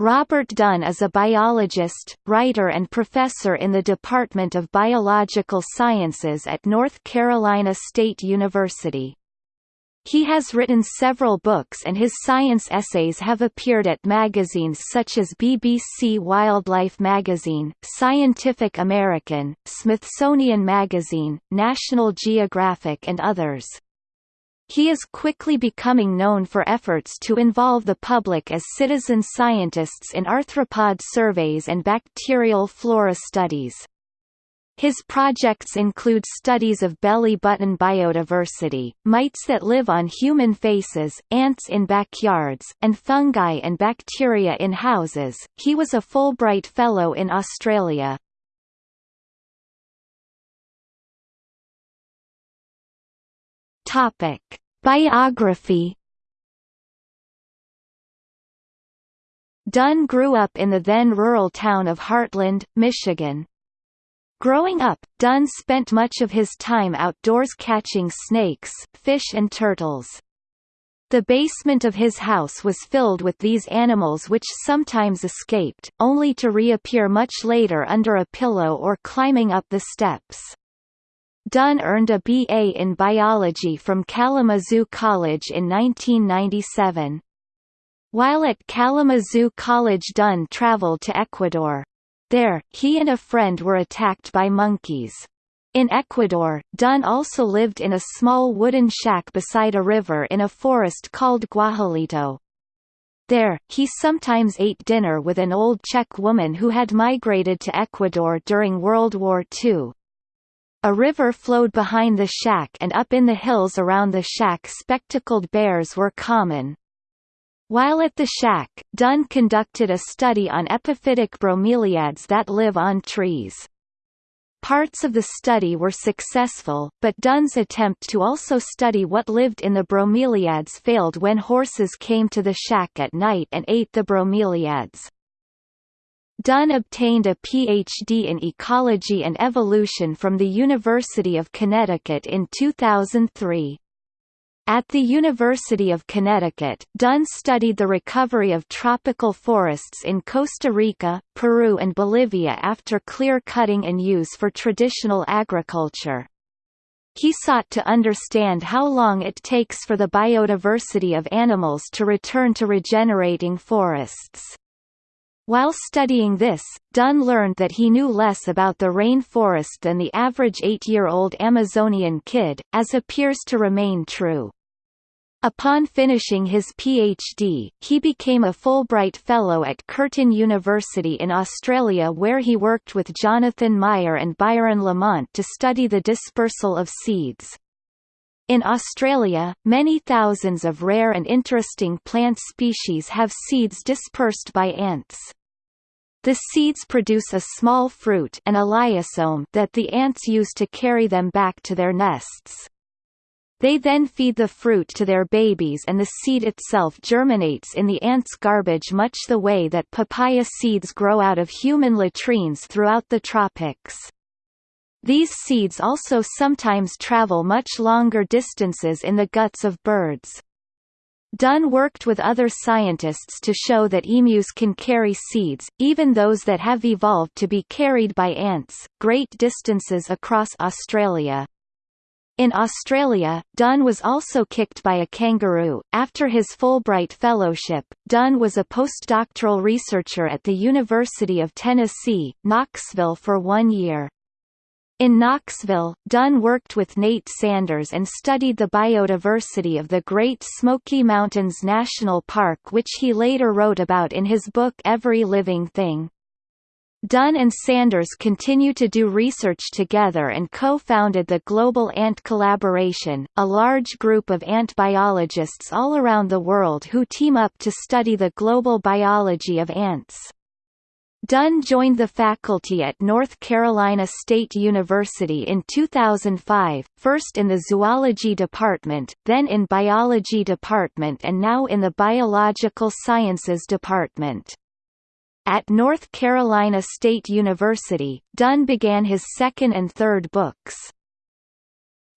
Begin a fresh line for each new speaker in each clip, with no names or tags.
Robert Dunn is a biologist, writer and professor in the Department of Biological Sciences at North Carolina State University. He has written several books and his science essays have appeared at magazines such as BBC Wildlife Magazine, Scientific American, Smithsonian Magazine, National Geographic and others. He is quickly becoming known for efforts to involve the public as citizen scientists in arthropod surveys and bacterial flora studies. His projects include studies of belly button biodiversity, mites that live on human faces, ants in backyards, and fungi and bacteria in houses. He was a Fulbright Fellow in Australia. Topic: Biography Dunn grew up in the then rural town of Hartland, Michigan. Growing up, Dunn spent much of his time outdoors catching snakes, fish and turtles. The basement of his house was filled with these animals which sometimes escaped, only to reappear much later under a pillow or climbing up the steps. Dunn earned a B.A. in biology from Kalamazoo College in 1997. While at Kalamazoo College Dunn traveled to Ecuador. There, he and a friend were attacked by monkeys. In Ecuador, Dunn also lived in a small wooden shack beside a river in a forest called Guajalito. There, he sometimes ate dinner with an old Czech woman who had migrated to Ecuador during World War II. A river flowed behind the shack and up in the hills around the shack spectacled bears were common. While at the shack, Dunn conducted a study on epiphytic bromeliads that live on trees. Parts of the study were successful, but Dunn's attempt to also study what lived in the bromeliads failed when horses came to the shack at night and ate the bromeliads. Dunn obtained a Ph.D. in ecology and evolution from the University of Connecticut in 2003. At the University of Connecticut, Dunn studied the recovery of tropical forests in Costa Rica, Peru and Bolivia after clear-cutting and use for traditional agriculture. He sought to understand how long it takes for the biodiversity of animals to return to regenerating forests. While studying this, Dunn learned that he knew less about the rainforest than the average eight-year-old Amazonian kid, as appears to remain true. Upon finishing his PhD, he became a Fulbright Fellow at Curtin University in Australia where he worked with Jonathan Meyer and Byron Lamont to study the dispersal of seeds. In Australia, many thousands of rare and interesting plant species have seeds dispersed by ants. The seeds produce a small fruit an elaiosome that the ants use to carry them back to their nests. They then feed the fruit to their babies and the seed itself germinates in the ants' garbage much the way that papaya seeds grow out of human latrines throughout the tropics. These seeds also sometimes travel much longer distances in the guts of birds. Dunn worked with other scientists to show that emus can carry seeds, even those that have evolved to be carried by ants, great distances across Australia. In Australia, Dunn was also kicked by a kangaroo. After his Fulbright Fellowship, Dunn was a postdoctoral researcher at the University of Tennessee, Knoxville for one year. In Knoxville, Dunn worked with Nate Sanders and studied the biodiversity of the Great Smoky Mountains National Park which he later wrote about in his book Every Living Thing. Dunn and Sanders continue to do research together and co-founded the Global Ant Collaboration, a large group of ant biologists all around the world who team up to study the global biology of ants. Dunn joined the faculty at North Carolina State University in 2005, first in the zoology department, then in biology department and now in the biological sciences department. At North Carolina State University, Dunn began his second and third books.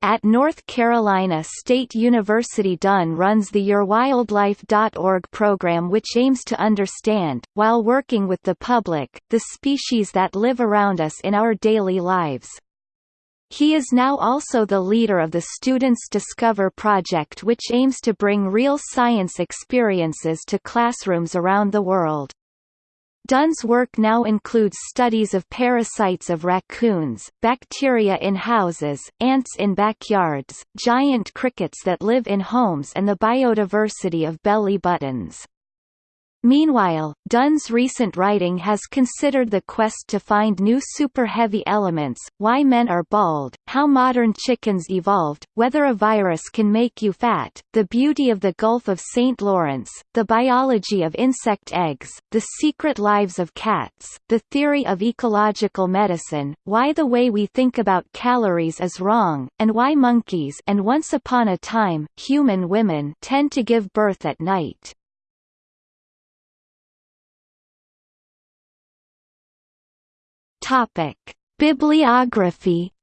At North Carolina State University Dunn runs the YourWildlife.org program which aims to understand, while working with the public, the species that live around us in our daily lives. He is now also the leader of the Students Discover project which aims to bring real science experiences to classrooms around the world. Dunn's work now includes studies of parasites of raccoons, bacteria in houses, ants in backyards, giant crickets that live in homes and the biodiversity of belly buttons. Meanwhile, Dunn's recent writing has considered the quest to find new super-heavy elements, why men are bald, how modern chickens evolved, whether a virus can make you fat, the beauty of the Gulf of St. Lawrence, the biology of insect eggs, the secret lives of cats, the theory of ecological medicine, why the way we think about calories is wrong, and why monkeys and once upon a time, human women tend to give birth at night. Topic: Bibliography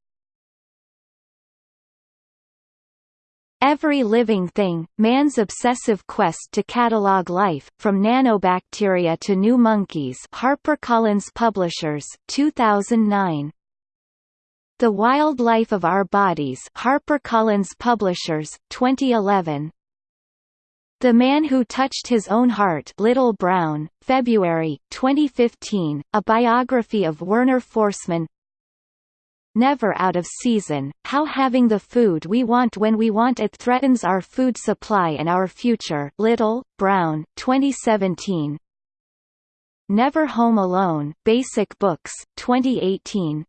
Every Living Thing, Man's Obsessive Quest to Catalog Life, From Nanobacteria to New Monkeys HarperCollins Publishers, 2009. The Wild Life of Our Bodies HarperCollins Publishers, 2011. The Man Who Touched His Own Heart Little Brown, February, 2015, a biography of Werner Forssmann Never Out of Season, How Having the Food We Want When We Want It Threatens Our Food Supply and Our Future Little, Brown, 2017 Never Home Alone, Basic Books, 2018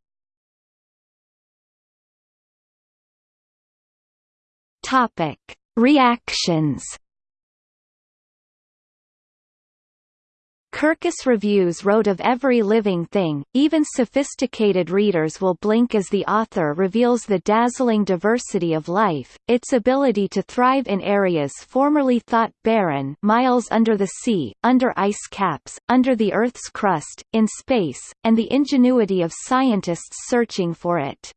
Topic. Reactions Kirkus Reviews wrote of every living thing, even sophisticated readers will blink as the author reveals the dazzling diversity of life, its ability to thrive in areas formerly thought barren miles under the sea, under ice caps, under the Earth's crust, in space, and the ingenuity of scientists searching for it.